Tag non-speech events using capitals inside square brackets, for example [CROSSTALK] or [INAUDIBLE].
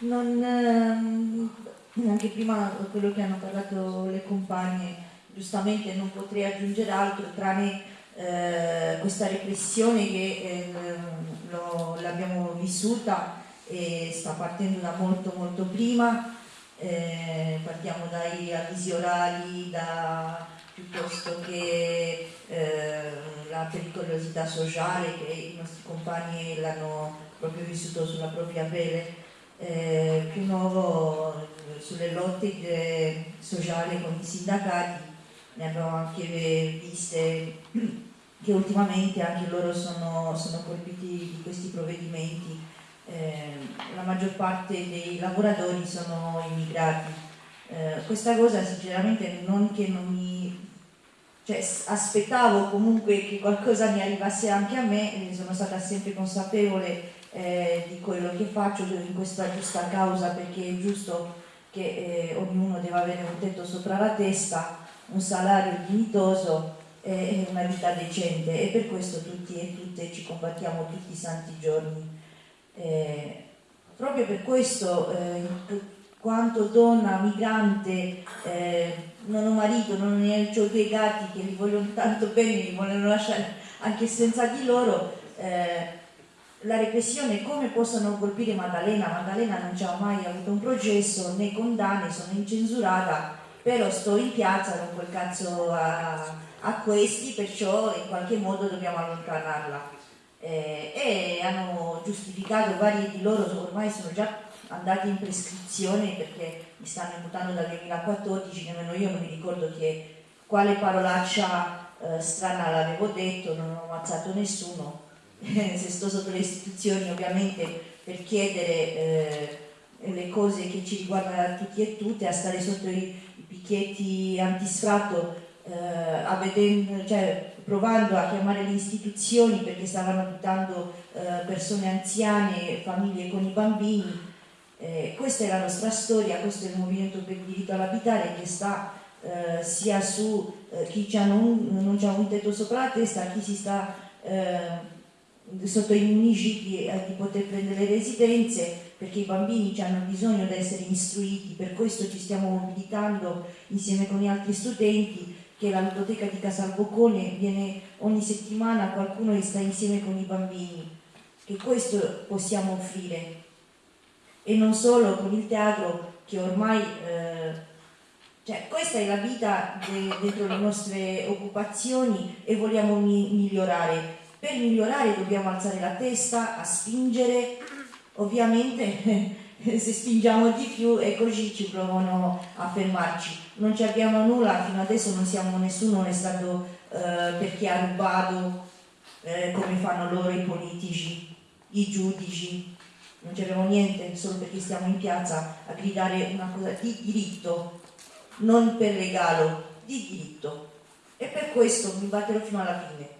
non, ehm, anche prima quello che hanno parlato le compagne, giustamente non potrei aggiungere altro tranne eh, questa repressione che eh, l'abbiamo vissuta e sta partendo da molto molto prima, eh, partiamo dai avvisi orali, da, piuttosto che eh, la pericolosità sociale che i nostri compagni l'hanno proprio vissuto sulla propria pelle eh, più nuovo eh, sulle lotte sociali con i sindacati, ne abbiamo anche viste [CLEARS THROAT] che ultimamente anche loro sono, sono colpiti di questi provvedimenti. Eh, la maggior parte dei lavoratori sono immigrati. Eh, questa cosa sinceramente non che non mi... Cioè, aspettavo comunque che qualcosa mi arrivasse anche a me, sono stata sempre consapevole eh, di quello che faccio in questa giusta causa perché è giusto che eh, ognuno deve avere un tetto sopra la testa, un salario dignitoso e una vita decente e per questo tutti e tutte ci combattiamo tutti i santi giorni. Eh, proprio per questo, eh, quanto donna migrante, eh, non ho marito, non ne ho dei gatti che li vogliono tanto bene, li vogliono lasciare anche senza di loro, eh, la repressione come possono colpire Maddalena, Maddalena non ha mai avuto un processo né condanne, sono incensurata, però sto in piazza, non quel cazzo a, a questi, perciò in qualche modo dobbiamo allontanarla. Eh, e hanno giustificato, vari di loro ormai sono già andati in prescrizione perché mi stanno imputando dal 2014, nemmeno io non mi ricordo che, quale parolaccia eh, strana l'avevo detto, non ho ammazzato nessuno, [LAUGHS] se sto sotto le istituzioni ovviamente per chiedere eh, le cose che ci riguardano tutti e tutte, a stare sotto i, i picchietti antisfratto, eh, cioè, provando a chiamare le istituzioni perché stavano buttando eh, persone anziane, famiglie con i bambini. Eh, questa è la nostra storia, questo è il movimento per il diritto all'abitare che sta eh, sia su eh, chi non ha un tetto sopra la testa, chi si sta sotto i municipi eh, di poter prendere residenze perché i bambini hanno bisogno di essere istruiti, per questo ci stiamo mobilitando insieme con gli altri studenti che la ludoteca di Casalboccone viene ogni settimana qualcuno che sta insieme con i bambini, che questo possiamo offrire. E non solo con il teatro che ormai eh, cioè, questa è la vita de, dentro le nostre occupazioni e vogliamo mi, migliorare per migliorare dobbiamo alzare la testa, a spingere, ovviamente [LAUGHS] se spingiamo di più e così ci provano a fermarci. Non ci abbiamo nulla, fino adesso non siamo nessuno, è stato eh, perché ha rubato eh, come fanno loro i politici, i giudici, non abbiamo niente solo perché stiamo in piazza a gridare una cosa di diritto, non per regalo, di diritto. E per questo mi batterò fino alla fine.